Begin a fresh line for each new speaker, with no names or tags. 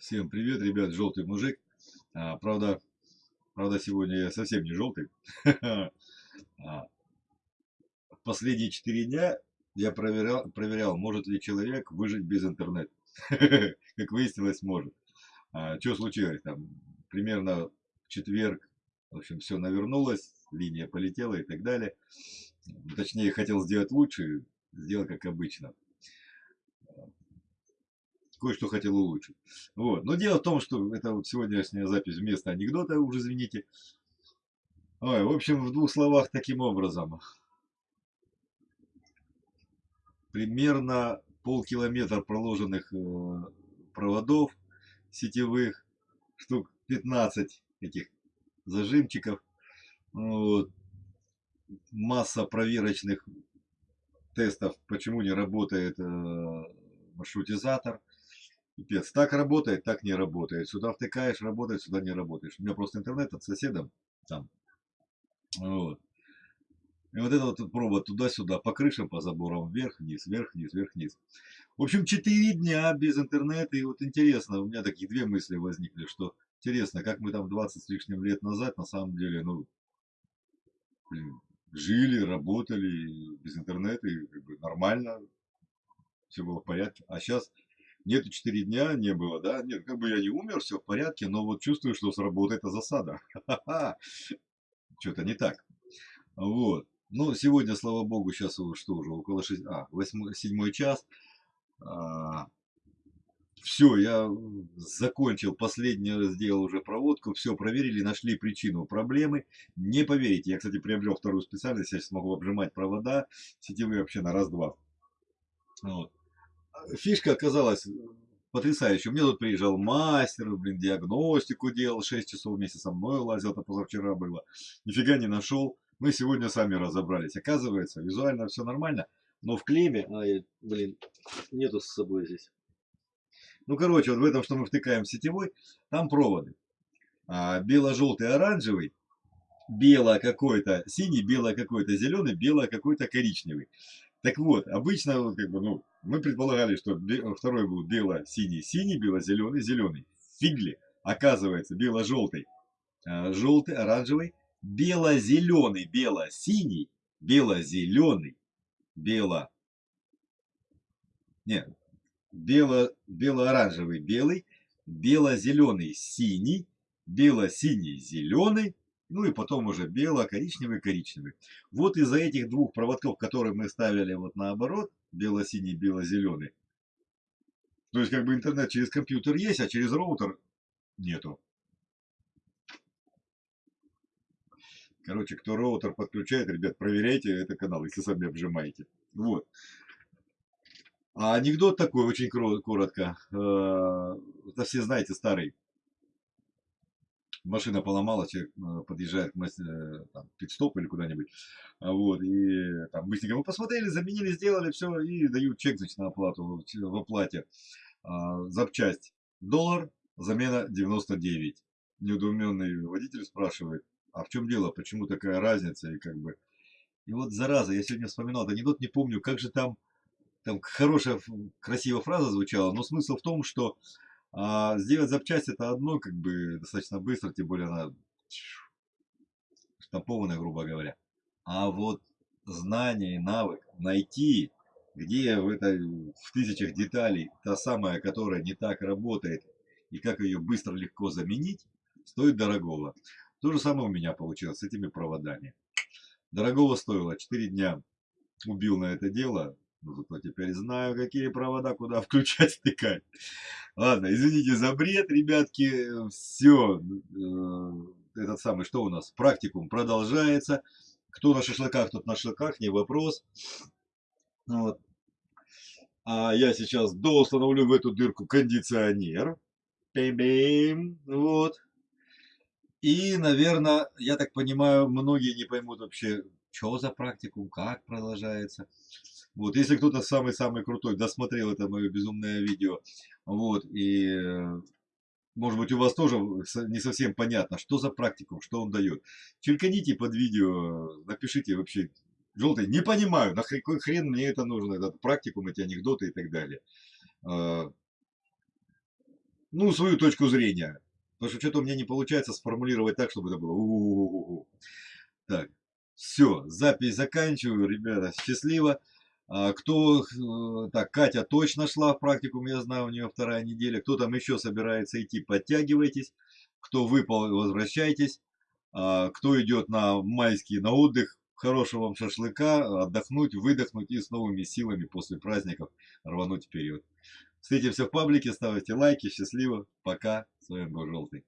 Всем привет, ребят, желтый мужик. А, правда, правда, сегодня я совсем не желтый. А, последние четыре дня я проверял, проверял, может ли человек выжить без интернета. Как выяснилось, может. А, что случилось? Там, примерно в четверг, в общем, все навернулось, линия полетела и так далее. Точнее, хотел сделать лучше, сделал как обычно кое-что хотел улучшить. Вот. Но дело в том, что это вот сегодняшняя запись вместо анекдота, уже извините. Ой, в общем, в двух словах таким образом. Примерно полкилометра проложенных э, проводов сетевых, штук 15 этих зажимчиков, вот. масса проверочных тестов, почему не работает э, маршрутизатор, Пипец, так работает, так не работает. Сюда втыкаешь, работает, сюда не работаешь. У меня просто интернет от соседа там. Вот. И вот это вот провод туда-сюда, по крышам, по заборам, вверх-вниз, вверх-вниз, вверх-вниз. В общем, 4 дня без интернета. И вот интересно, у меня такие две мысли возникли, что интересно, как мы там 20 с лишним лет назад, на самом деле, ну, блин, жили, работали без интернета, и как бы нормально, все было в порядке. А сейчас нету 4 дня, не было, да, нет, как бы я не умер, все в порядке, но вот чувствую, что сработает эта засада. Что-то не так. Вот. Ну, сегодня, слава богу, сейчас что уже, около 6, а, 8, 7 час. А, все, я закончил, последний сделал уже проводку, все проверили, нашли причину проблемы. Не поверите, я, кстати, приобрел вторую специальность, я сейчас могу обжимать провода сетевые вообще на раз-два. Вот фишка оказалась потрясающая. У меня тут приезжал мастер, блин, диагностику делал, 6 часов вместе со мной лазил, это позавчера было. Нифига не нашел. Мы сегодня сами разобрались. Оказывается, визуально все нормально, но в клеме, а, я, блин, нету с собой здесь. Ну, короче, вот в этом, что мы втыкаем сетевой, там проводы. А, бело-желтый, оранжевый, бело какой-то синий, бело какой-то зеленый, бело какой-то коричневый. Так вот, обычно, как бы, ну, мы предполагали, что второй был бело-синий, синий, бело-зеленый, зеленый. Фигли. Оказывается, бело-желтый, а, желтый, оранжевый, бело-зеленый, бело-синий, бело-зеленый, бело... Нет, бело, бело-оранжевый, белый, бело-зеленый, синий, бело-синий, зеленый, ну и потом уже бело-коричневый, коричневый. Вот из-за этих двух проводков, которые мы ставили вот наоборот, бело-синий, бело-зеленый, то есть как бы интернет через компьютер есть, а через роутер нету. Короче, кто роутер подключает, ребят, проверяйте этот канал, если сами обжимаете. Вот. А анекдот такой, очень коротко. Э, это все знаете, старый машина поломалась, человек э, подъезжает к э, пит-стоп или куда-нибудь, а вот, и там быстренько мы посмотрели, заменили, сделали все, и дают чек, значит, на оплату, в оплате. А, запчасть доллар, замена 99. Неудуменный водитель спрашивает, а в чем дело, почему такая разница, и как бы... И вот, зараза, я сегодня вспоминал анекдот, не помню, как же там, там хорошая, красивая фраза звучала, но смысл в том, что а сделать запчасть это одно, как бы достаточно быстро, тем более она штампованная, грубо говоря. А вот знание и навык найти, где в этой в тысячах деталей та самая, которая не так работает, и как ее быстро легко заменить, стоит дорогого. То же самое у меня получилось с этими проводами. Дорогого стоило 4 дня убил на это дело, но зато теперь знаю, какие провода куда включать, стыкать. Ладно, извините за бред, ребятки. Все. Э, этот самый, что у нас? Практикум продолжается. Кто на шашлыках, тот на шашлыках, не вопрос. Вот. А я сейчас доустановлю в эту дырку кондиционер. Бим-бим. Вот. И, наверное, я так понимаю, многие не поймут вообще, что за практикум, как продолжается. Вот, если кто-то самый-самый крутой досмотрел это мое безумное видео, вот, и э, может быть у вас тоже не совсем понятно, что за практикум, что он дает. Черканите под видео, напишите вообще, желтый, не понимаю, на какой хрен мне это нужно, этот практикум, эти анекдоты и так далее. А, ну, свою точку зрения. Потому что что-то у меня не получается сформулировать так, чтобы это было. У-у-у-у-у. Так, все, запись заканчиваю, ребята, счастливо. А, кто, э, так, Катя точно шла в практикум, я знаю, у нее вторая неделя. Кто там еще собирается идти, подтягивайтесь. Кто выпал, возвращайтесь. А, кто идет на майский, на отдых, хорошего вам шашлыка, отдохнуть, выдохнуть и с новыми силами после праздников рвануть вперед. Встретимся в паблике, ставьте лайки, счастливо, пока, с вами был Желтый.